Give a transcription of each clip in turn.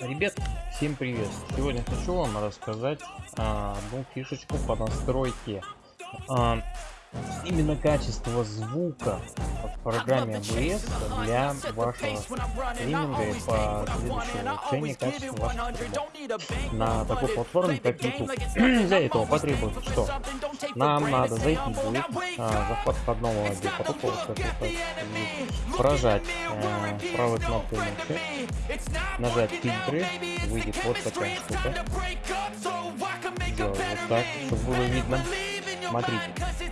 Ребят, всем привет! Сегодня хочу вам рассказать а, одну фишечку по настройке а, именно качество звука программе OBS для вашего стриминга и по следующему улучшению качества на такой платформе как YouTube. для этого потребуется что? Нам надо зайти будет а, захват входного потока, прожать э, правой кнопкой мыши, нажать фильтры, выйдет вот такая штука. Сделать вот так, чтобы было видно. Смотрите.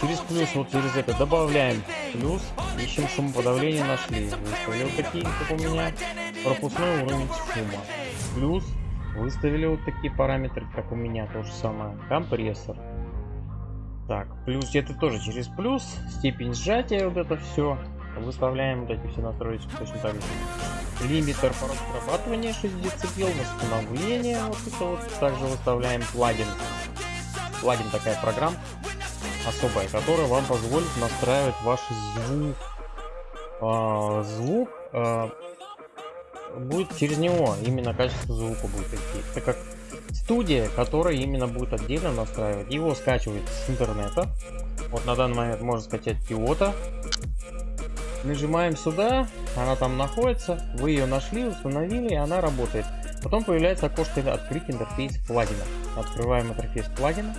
Через плюс, вот через это добавляем плюс, ищем шумоподавление, нашли. Выставили вот такие, как у меня, пропускной уровень шума. Плюс, выставили вот такие параметры, как у меня, то же самое. Компрессор. Так, плюс это тоже через плюс, степень сжатия, вот это все. Выставляем вот эти все настройки точно так же. Лимитер порог срабатывания 6 дБ, восстановление, вот это вот. Также выставляем плагин плагин такая программа особая, которая вам позволит настраивать ваш звук. А, звук а, будет через него, именно качество звука будет идти. Это как студия, которая именно будет отдельно настраивать. Его скачивает с интернета. Вот на данный момент можно скачать Киота. Нажимаем сюда, она там находится, вы ее нашли, установили, и она работает. Потом появляется окошко открыть интерфейс плагина. Открываем интерфейс плагина.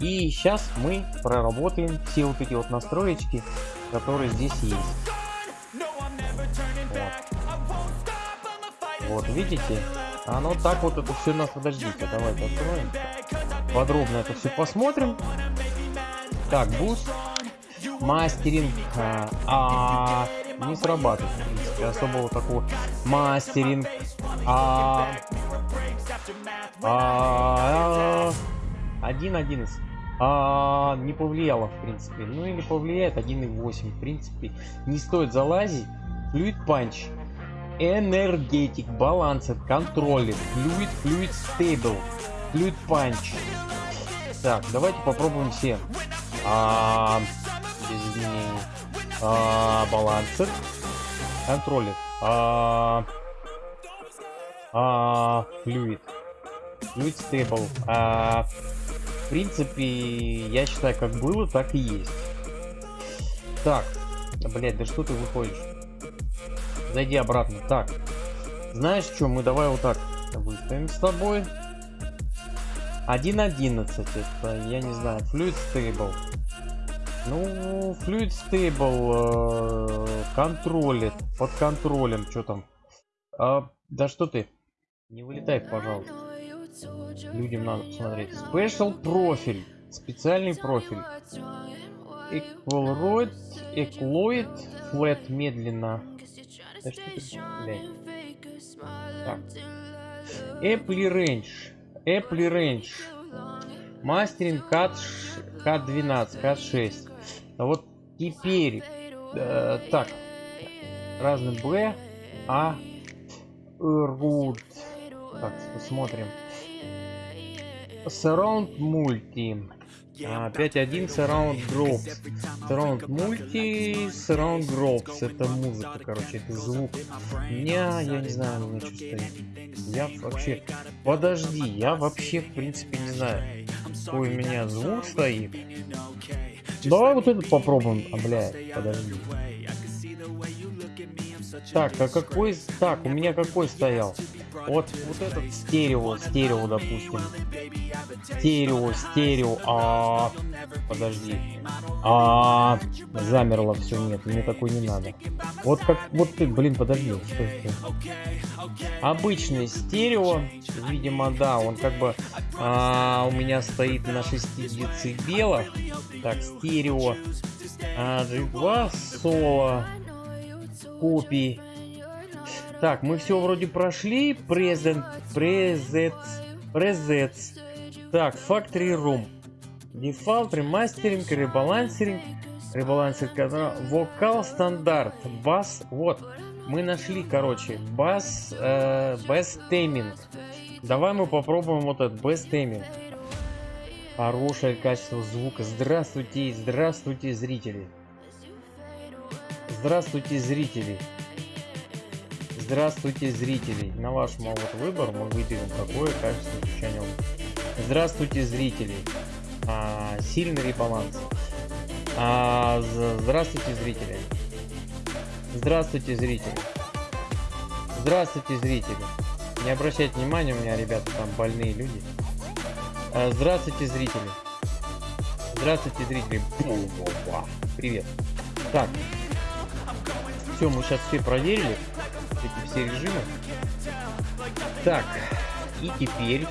И сейчас мы проработаем все вот эти вот настроечки, которые здесь есть. Вот, вот видите? Оно так вот это все нас подождите. Давайте откроем. Подробно это все посмотрим. Так, boost. Mastering. А, а не срабатывает, в принципе, особого такого. Mastering. А, а, один одиннадцать а, не повлияло в принципе. Ну или повлияет. 1.8 в принципе. Не стоит залазить. Fluid punch energetic balancer controller fluid fluid stable fluid punch так давайте попробуем все. А, без изменений. А, balancer controller а, а, fluid fluid stable а, принципе, я считаю, как было, так и есть. Так, блять, да что ты выходишь? Зайди обратно. Так, знаешь что, мы давай вот так выставим с тобой. 1.11, это, я не знаю, Fluid Stable. Ну, Fluid Stable э, контролит, под контролем, что там. А, да что ты, не вылетай, пожалуйста. Людям надо посмотреть. Special профиль. Специальный профиль. Equaloid, Equaloid, Flat медленно. Да что ты, блядь. Так. Apple Range. Apple Range. Мастеринг CAT, CAT12, CAT6. А вот теперь. Э, так. Разный B. А. Root. Так, посмотрим. Surround Multi. 5.1 Surround Groups. Surround Multi, Surround Groups. Это музыка, короче, это звук. Меня, я не знаю, у что стоит. Я вообще... Подожди, я вообще, в принципе, не знаю, какой у меня звук стоит. Давай вот этот попробуем. А, блядь, подожди. Так, а какой... Так, у меня какой стоял? Вот, вот этот стерео, стерео, допустим. Стерео, стерео, а, подожди. А, замерло все, нет, мне такой не надо. Вот как, вот ты, блин, подожди, что это? Обычный стерео, видимо, да, он как бы а, у меня стоит на 6 децибелах. Так, стерео. А, G2 соло копий так, мы все вроде прошли. Present, presets, presets. Так, Factory Room. Default, ремастеринг, ребалансеринг. Ребалансинг, вокал стандарт, бас. Вот, мы нашли, короче, бас, э, тейминг. Давай мы попробуем вот этот бас тейминг. Хорошее качество звука. Здравствуйте, здравствуйте, зрители. Здравствуйте, зрители. Здравствуйте, зрители. На ваш молод выбор мы выберем какое качество звучания. Здравствуйте, зрители. А, сильный ребаланс. А, здравствуйте, зрители. Здравствуйте, зрители. Здравствуйте, зрители. Не обращайте внимания, у меня, ребята, там больные люди. А, здравствуйте, зрители. Здравствуйте, зрители. Привет. Так. Все, мы сейчас все проверили. Эти все режимы. Так. И теперь